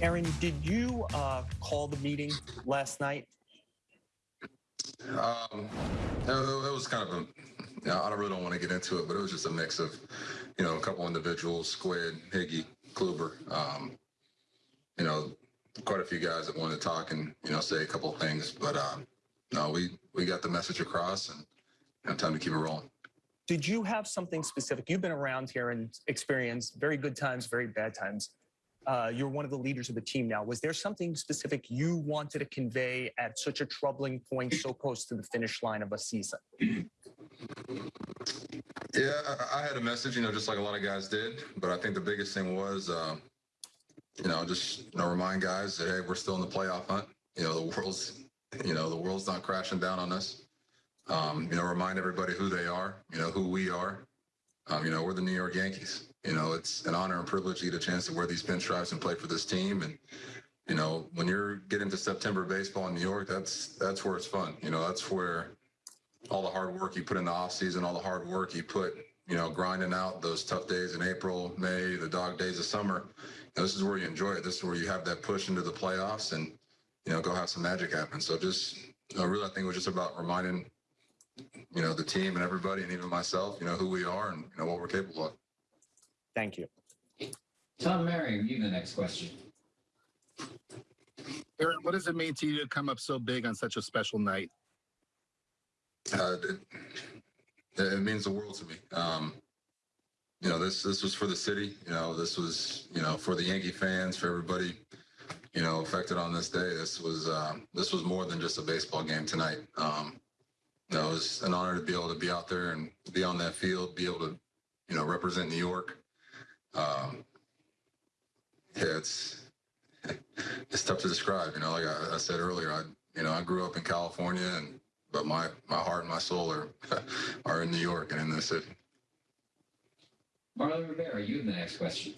Aaron, did you uh, call the meeting last night? Um, it, it was kind of a, you know, I really don't want to get into it, but it was just a mix of, you know, a couple individuals, Squid, Higgy, Kluber, um, you know, quite a few guys that wanted to talk and, you know, say a couple of things, but, um, no, we, we got the message across and, you know, time to keep it rolling. Did you have something specific? You've been around here and experienced very good times, very bad times. Uh, you're one of the leaders of the team now. Was there something specific you wanted to convey at such a troubling point, so close to the finish line of a season? Yeah, I, had a message, you know, just like a lot of guys did, but I think the biggest thing was, uh, you know, just you know, remind guys that hey, we're still in the playoff hunt. You know, the world's, you know, the world's not crashing down on us. Um, you know, remind everybody who they are. You know, who we are. Um, you know, we're the New York Yankees. You know, it's an honor and privilege to get a chance to wear these pinstripes and play for this team. And you know, when you're getting to September baseball in New York, that's that's where it's fun. You know, that's where all the hard work you put in the off season, all the hard work you put, you know, grinding out those tough days in April, May, the dog days of summer. This is where you enjoy it. This is where you have that push into the playoffs and, you know, go have some magic happen. So just, know, really, I think it was just about reminding, you know, the team and everybody and even myself, you know, who we are and, you know, what we're capable of. Thank you. Tom Merriam, you the next question. Aaron, what does it mean to you to come up so big on such a special night? Uh, it, it means the world to me. Um, you know, this this was for the city. You know, this was you know for the Yankee fans, for everybody, you know, affected on this day. This was uh, this was more than just a baseball game tonight. Um, you know, it was an honor to be able to be out there and be on that field, be able to, you know, represent New York. Um, yeah, it's it's tough to describe. You know, like I, I said earlier, I you know I grew up in California and but my my heart and my soul are are in New York and in this city. Marly Rivera, you in the next question.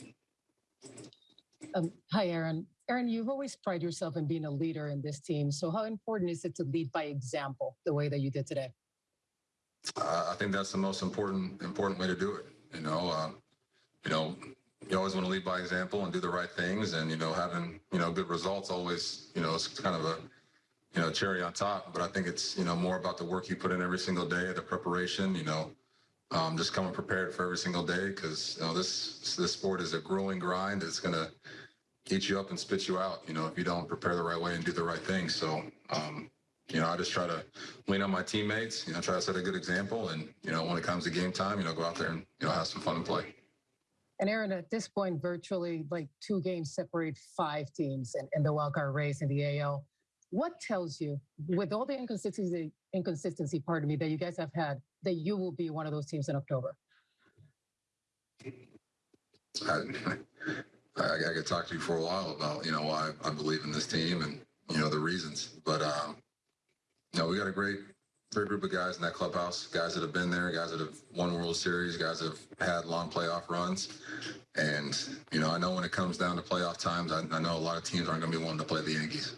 Um, hi, Aaron. Aaron, you've always prided yourself in being a leader in this team. So, how important is it to lead by example the way that you did today? Uh, I think that's the most important important way to do it. You know, uh, you know, you always want to lead by example and do the right things, and you know, having you know good results always you know it's kind of a you know cherry on top. But I think it's you know more about the work you put in every single day, the preparation. You know, um, just coming prepared for every single day because you know this this sport is a grueling grind. It's gonna eat you up and spit you out. You know, if you don't prepare the right way and do the right thing. So. Um, you know, I just try to lean on my teammates, you know, try to set a good example. And, you know, when it comes to game time, you know, go out there and, you know, have some fun and play. And Aaron, at this point, virtually like two games separate five teams in, in the wildcard race in the AL. What tells you, with all the inconsistency, inconsistency, pardon me, that you guys have had, that you will be one of those teams in October? I, could talk to you for a while about, you know, why I believe in this team and, you know, the reasons. But, um, you know, we got a great, great group of guys in that clubhouse, guys that have been there, guys that have won World Series, guys that have had long playoff runs. And, you know, I know when it comes down to playoff times, I, I know a lot of teams aren't going to be wanting to play the Yankees.